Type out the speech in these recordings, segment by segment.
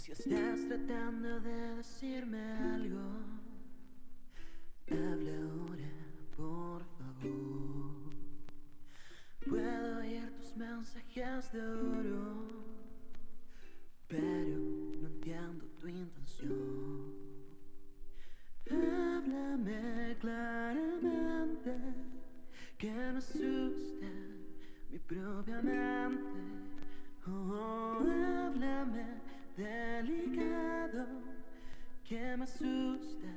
Si estás tratando de decirme algo, habla ahora, por favor. Puedo oír tus mensajes de oro, pero no entiendo tu intención. Háblame claramente, que me asusta mi propia mente. Oh, háblame que me asusta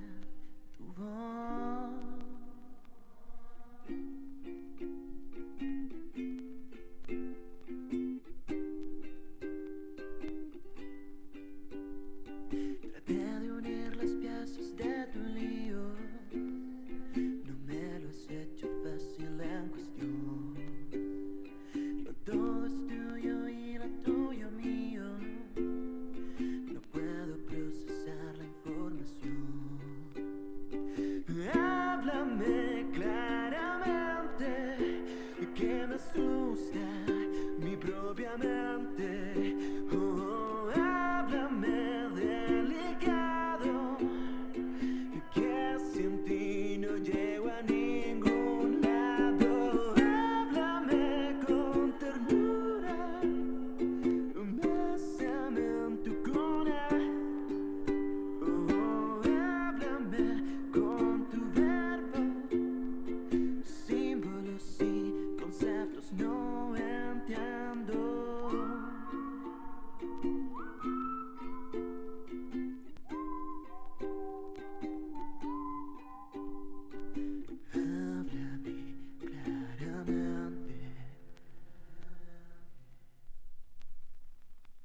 tu voz. Claramente, que me asusta mi propia mente.